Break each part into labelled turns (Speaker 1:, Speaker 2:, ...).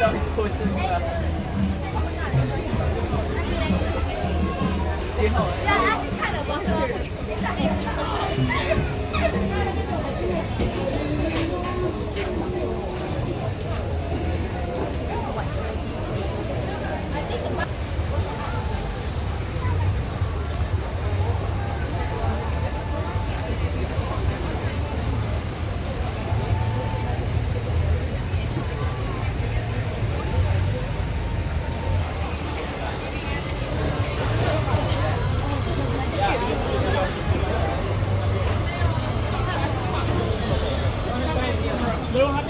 Speaker 1: สวั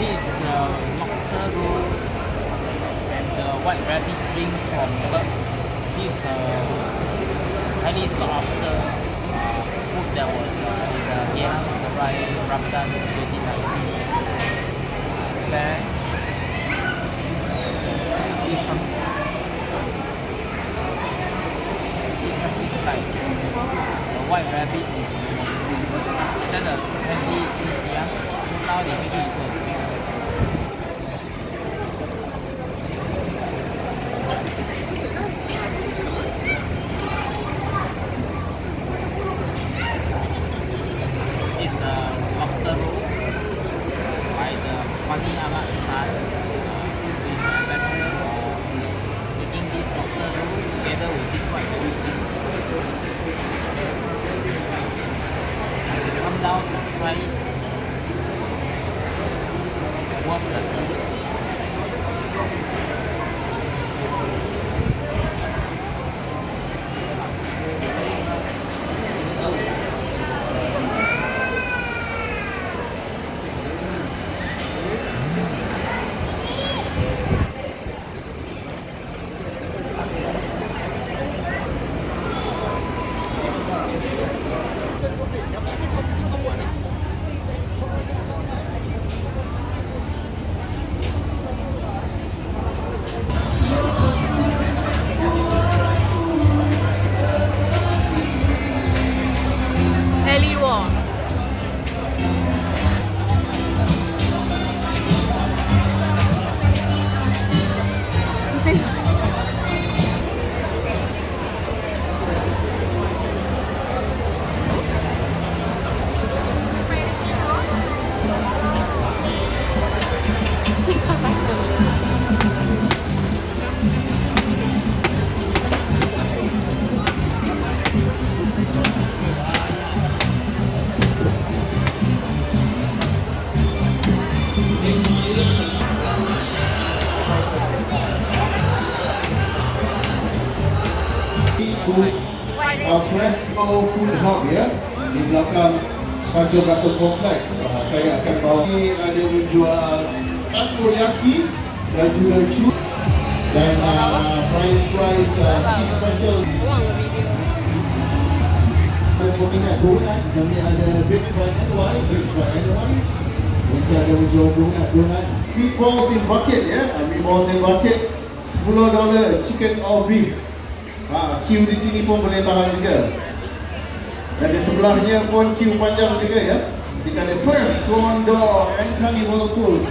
Speaker 1: This is the lobster roll and the white rabbit drink from Perth. This is the highly sought after uh, food that was uh, in the Geylang Serai Ramadan 2019 fair. try.
Speaker 2: What's that? Tanjung Batu Kompleks. Uh, saya akan bawa ini ada menjual takoyaki dan juga chu dan uh, french fries uh, cheese special. Saya peminat donat, kami ada Baked by NY, Baked by NY. Mesti ada menjual donat, donat. Meatballs in bucket ya, uh, meatballs in bucket. 10 dolar chicken or beef. Ha, queue di sini pun boleh tahan juga. Dan di sebelahnya pun queue panjang juga ya. Kita ada Perth, Condor and Carnival Food.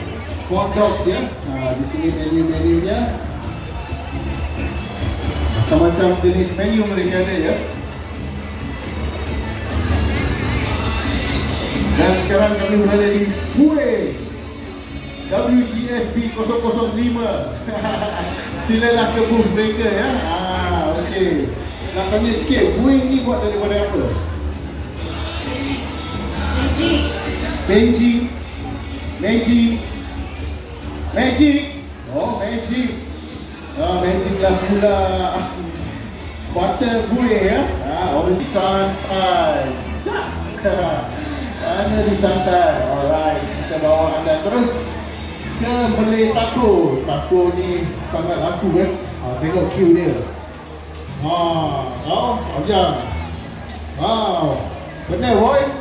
Speaker 2: Corn dogs ya. Ha, di sini menu-menunya. Semacam jenis menu mereka ada ya. Dan sekarang kami berada di Kueh WGSB 005 Silalah ke booth mereka ya ah, Okey Nak tanya sikit, kuih ni buat daripada apa? Benji. Magic Magic Oh magic Ah magic lah pula. Butter kuih ya? Ah orang santai. Cak Anda disantai Alright Kita bawa anda terus Ke Malay Taco. Taco ni sangat laku eh ah, Tengok queue dia. Ah, oh, Abjang Wow. Benar boy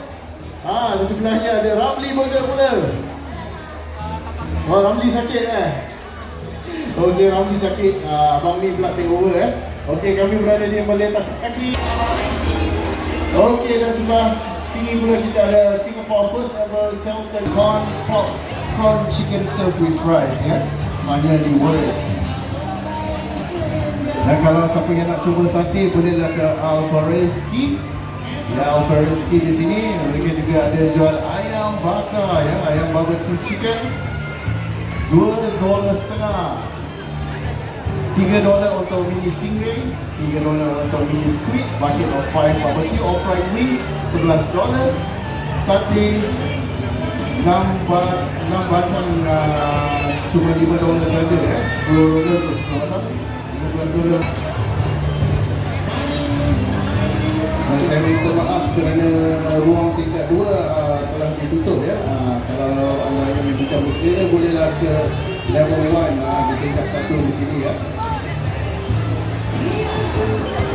Speaker 2: Ah, di sebelahnya ada Ramli Burger pula Oh Ramli sakit eh Okey Ramli sakit ah, Abang ni pula take over eh Okey kami berada di Malay Taco Kaki Okey dan sebelah sini pula kita ada Singapore first ever Selton corn pork prawn chicken served with fries ya. Mana di world. Dan kalau siapa yang nak cuba sate bolehlah ke Alfareski. Ya Alfareski di sini. Mereka juga ada jual ayam bakar ya, ayam barbecue chicken. Dua dolar setengah. Tiga dolar untuk mini stingray, tiga dolar untuk mini squid, bucket of five barbecue. Or fried wings, sebelas dolar, sate, enam enam batang uh, cuma lima dolar saja ya, sepuluh dolar atau sepuluh batang, lima belas dolar. saya minta maaf kerana uh, ruang tingkat dua uh, telah ditutup ya. Uh, kalau anda ingin bincang bersedia eh, bolehlah ke level 1 uh, ah, di tingkat satu di sini ya. Yeah.